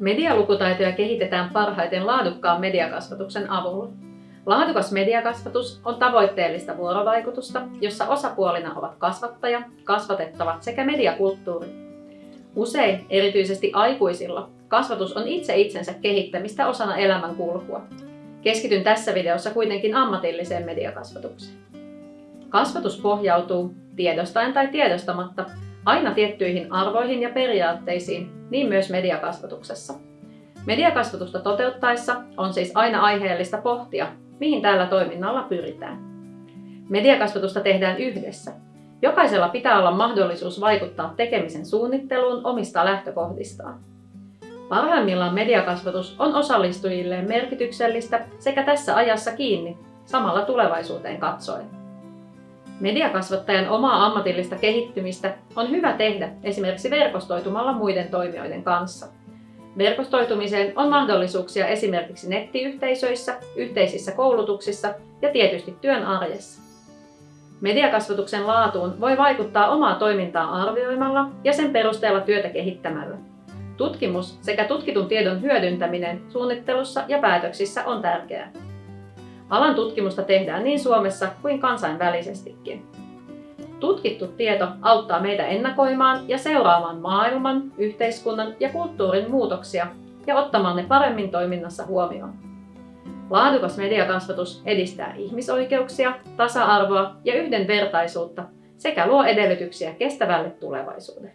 Medialukutaitoja kehitetään parhaiten laadukkaan mediakasvatuksen avulla. Laadukas mediakasvatus on tavoitteellista vuorovaikutusta, jossa osapuolina ovat kasvattaja, kasvatettavat sekä mediakulttuuri. Usein, erityisesti aikuisilla, kasvatus on itse itsensä kehittämistä osana elämänkulkua. Keskityn tässä videossa kuitenkin ammatilliseen mediakasvatukseen. Kasvatus pohjautuu, tiedostaen tai tiedostamatta, aina tiettyihin arvoihin ja periaatteisiin, niin myös mediakasvatuksessa. Mediakasvatusta toteuttaessa on siis aina aiheellista pohtia, mihin tällä toiminnalla pyritään. Mediakasvatusta tehdään yhdessä. Jokaisella pitää olla mahdollisuus vaikuttaa tekemisen suunnitteluun omista lähtökohdistaan. Parhaimmillaan mediakasvatus on osallistujilleen merkityksellistä sekä tässä ajassa kiinni, samalla tulevaisuuteen katsoen. Mediakasvattajan omaa ammatillista kehittymistä on hyvä tehdä esimerkiksi verkostoitumalla muiden toimijoiden kanssa. Verkostoitumiseen on mahdollisuuksia esimerkiksi nettiyhteisöissä, yhteisissä koulutuksissa ja tietysti työn arjessa. Mediakasvatuksen laatuun voi vaikuttaa omaa toimintaa arvioimalla ja sen perusteella työtä kehittämällä. Tutkimus sekä tutkitun tiedon hyödyntäminen suunnittelussa ja päätöksissä on tärkeää. Alan tutkimusta tehdään niin Suomessa kuin kansainvälisestikin. Tutkittu tieto auttaa meitä ennakoimaan ja seuraamaan maailman, yhteiskunnan ja kulttuurin muutoksia ja ottamaan ne paremmin toiminnassa huomioon. Laadukas mediakasvatus edistää ihmisoikeuksia, tasa-arvoa ja yhdenvertaisuutta sekä luo edellytyksiä kestävälle tulevaisuudelle.